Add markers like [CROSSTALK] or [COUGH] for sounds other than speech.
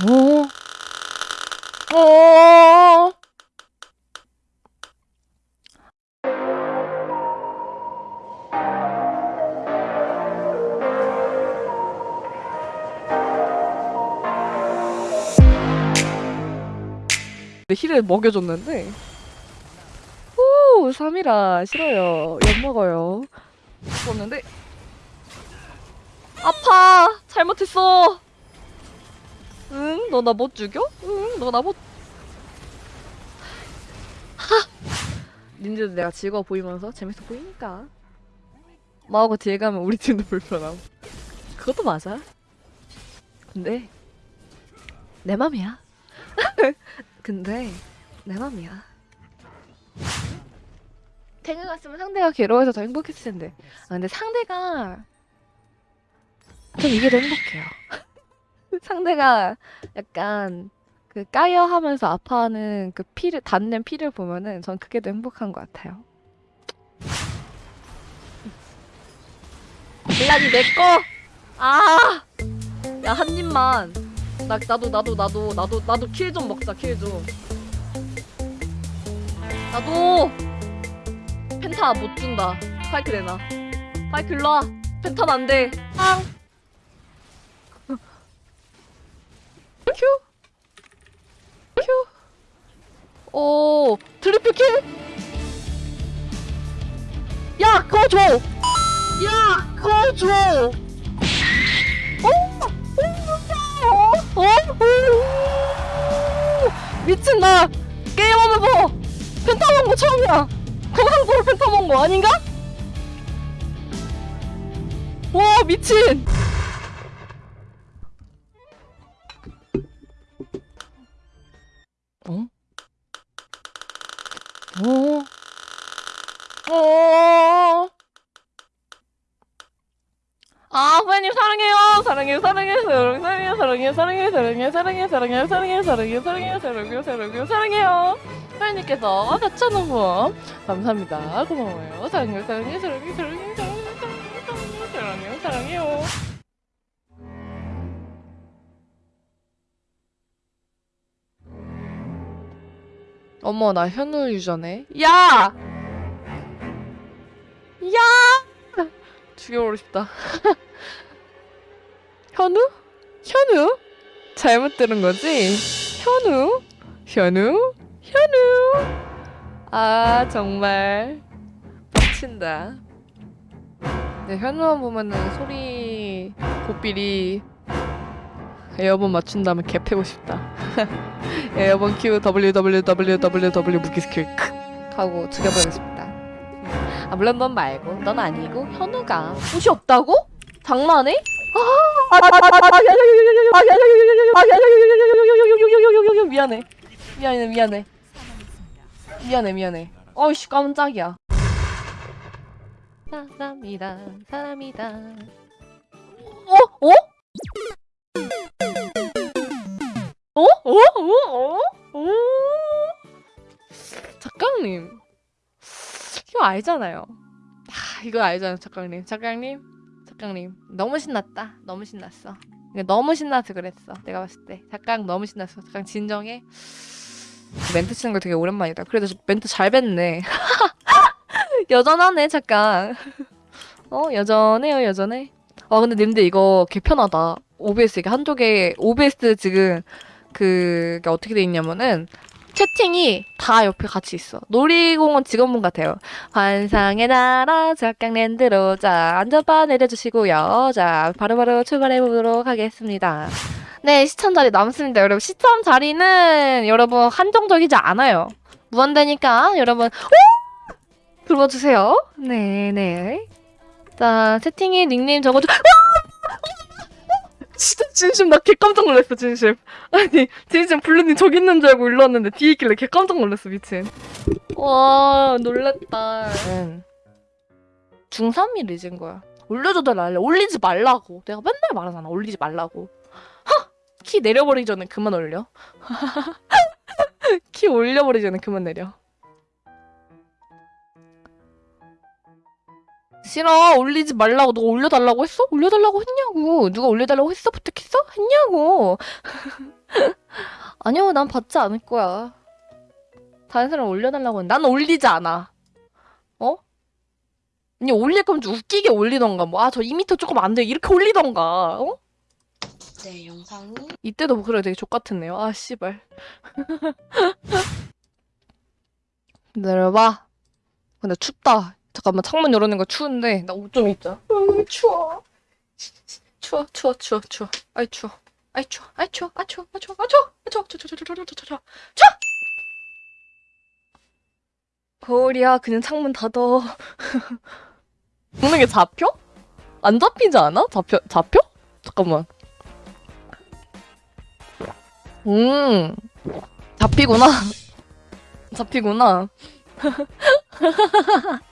어? 어? 힐을 먹여줬는데 오 3이라 싫어요 엿 먹어요 먹었는데 아파 잘못했어 응? 너 나 못 죽여? 응? 너 나 못 하! 닌자도 내가 즐거워 보이면서 재밌어 보이니까. 마하고 뒤에 가면 우리 팀도 불편함. 그것도 맞아. 근데 내 맘이야. [LAUGHS] 근데 내 맘이야. 탱을 갔으면 상대가 괴로워서 더 행복했을 텐데. 아 근데 상대가 전 이게 더 행복해요 [LAUGHS] [LAUGHS] 상대가 약간 그 까여 하면서 아파하는 그 피를 닿는 피를 보면은 전 그게 더 행복한 것 같아요. 블라디 내 거. 아, 야 한 입만. 나 나도 나도 나도 나도 나도 kill 좀 먹자 kill 좀. 나도 penta 못 준다. 파이크 내놔. 파이크 일로 와. penta는 안 돼. 앙. 오, triple kill? 야, 그거 줘! 야, 그거 줘! 어? 어? 어? 어? 미친, 나 게임하면서 펜타 먹은 거 처음이야! 건강적으로 펜타 먹은 거 아닌가? 와, 미친! 아, 후배님 사랑해요. 사랑해요. 사랑해요. 사랑해요. 사랑해요. 사랑해요. 사랑해요. 사랑해요. 사랑해요. 사랑해요. 사랑해요. 사랑해요. 사랑해요. 사랑해요. 사랑해요. 후배님께서 4,000원 후원 감사합니다. 고마워요. 사랑해요. 사랑해요. 사랑해요. 사랑해요. 사랑해요. 사랑해요. 사랑해요. 어머 나 현우 유저네 야! 야! 죽여버리고 싶다 [LAUGHS] 현우? 현우? 잘못 들은 거지? 현우? 현우? 현우? 아 정말 빡친다 네, 현우만 보면은 소리 고삐리 airborne 맞춘 다음에 개 패고 싶다 [LAUGHS] airborne Q WWWW 무기 스킬 크 하고 죽여버리고 싶다. 아 물론 넌 말고 넌 아니고 현우가 옷이 없다고? 장난해? 미안해 미안해 미안해 미안해 미안해 어이씨 깜짝이야 사람이다 사람이다 어? 어? 어? 어? 어? 어? 어? 작가님 이거 알잖아요. 아, 이거 알잖아요 작가님. 작가님? 작가님 너무 신났다. 너무 신났어. 너무 신나서 그랬어. 내가 봤을 때. 작가 너무 신났어. 작가 진정해? 멘트 치는 거 되게 오랜만이다. 그래도 멘트 잘 뱉네. [LAUGHS] 여전하네 작가 어 여전해요 여전해? 아 근데 님들 이거 개편하다. OBS 이게 한쪽에 OBS 지금 그게 어떻게 돼 있냐면은 채팅이 다 옆에 같이 있어. 놀이공원 직원분 같아요. 환상의 나라 작강랜드로 자 안전바 내려주시고요. 자 바로바로 출발해 보도록 하겠습니다. 네 시청 자리 남습니다. 여러분 시청 자리는 여러분 한정적이지 않아요. 무한대니까 여러분 오! 들어주세요. 네네. 자 채팅에 닉네임 적어줘. 진짜 진심 나 개 깜짝 놀랐어 진심. 아니 진심 블루님 저기 있는 줄 알고 일로 왔는데 뒤에 있길래 개 깜짝 놀랐어 미친. 와 놀랬다. 중3이 늦은 거야. 올려줘도 날래 올리지 말라고. 내가 맨날 말하잖아. 올리지 말라고. 하! 키 내려버리기 전에 그만 올려. [LAUGHS] 키 올려버리기 전에 그만 내려 싫어 올리지 말라고 누가 올려달라고 했어? 올려달라고 했냐고 누가 올려달라고 했어? 부탁했어? 했냐고 [LAUGHS] 아니요, 난 받지 않을 거야. 다른 사람 올려달라고 했는데 난 올리지 않아. 어? 아니 올릴 거면 좀 웃기게 올리던가 뭐 아 저 2m 조금 안 돼 이렇게 올리던가 어? 네, 영상이 이때도 목소리가 되게 족같았네요 아 씨발 [LAUGHS] 기다려봐 근데 춥다 잠깐만 창문 열어낸 거 추운데 나 옷 좀 입자. 으, 추워. 추워 추워 추워 추워. 아이 추워. 아이 추워. 아이 추워. 아 추워. 아 추워. 아 추워. 아 추워. 추워 추워 추워 추워 추워 추워. 거울이야 그냥 창문 닫어. 먹는 게 잡혀? 안 잡히지 않아? 잡혀 잡혀? 잠깐만. 음 잡히구나. [LAUGHS] 잡히구나. [LAUGHS]